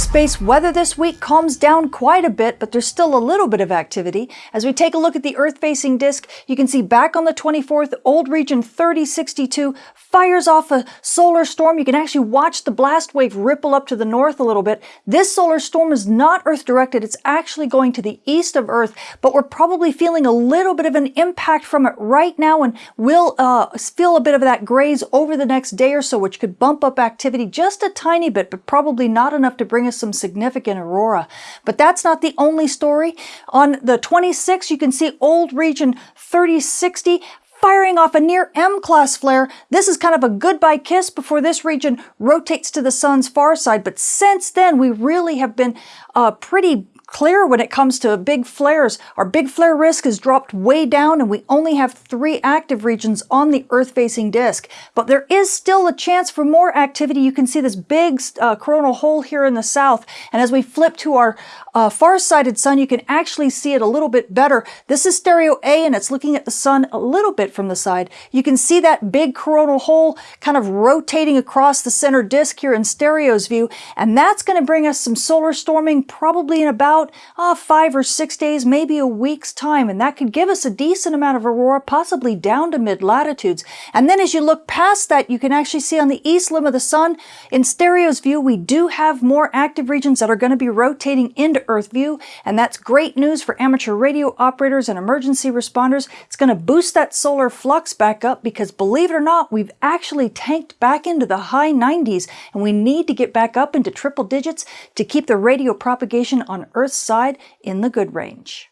Space weather this week calms down quite a bit, but there's still a little bit of activity. As we take a look at the Earth-facing disk, you can see back on the 24th, old region 3062 fires off a solar storm. You can actually watch the blast wave ripple up to the north a little bit. This solar storm is not Earth-directed. It's actually going to the east of Earth, but we're probably feeling a little bit of an impact from it right now, and we'll uh, feel a bit of that graze over the next day or so, which could bump up activity just a tiny bit, but probably not enough to bring us some significant aurora. But that's not the only story. On the 26th, you can see old region 3060 firing off a near M-class flare. This is kind of a goodbye kiss before this region rotates to the sun's far side. But since then, we really have been uh, pretty clear when it comes to big flares. Our big flare risk has dropped way down and we only have three active regions on the Earth-facing disk. But there is still a chance for more activity. You can see this big uh, coronal hole here in the south. And as we flip to our uh, far-sighted sun, you can actually see it a little bit better. This is stereo A and it's looking at the sun a little bit from the side. You can see that big coronal hole kind of rotating across the center disk here in stereo's view. And that's going to bring us some solar storming probably in about about uh, five or six days, maybe a week's time, and that could give us a decent amount of aurora, possibly down to mid-latitudes. And then as you look past that, you can actually see on the east limb of the sun, in stereo's view, we do have more active regions that are going to be rotating into Earth view, and that's great news for amateur radio operators and emergency responders. It's going to boost that solar flux back up because believe it or not, we've actually tanked back into the high 90s, and we need to get back up into triple digits to keep the radio propagation on Earth Earth's side in the good range.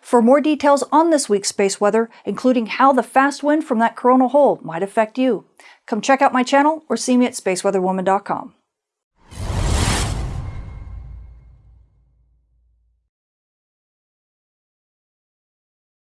For more details on this week's space weather, including how the fast wind from that coronal hole might affect you, come check out my channel or see me at spaceweatherwoman.com.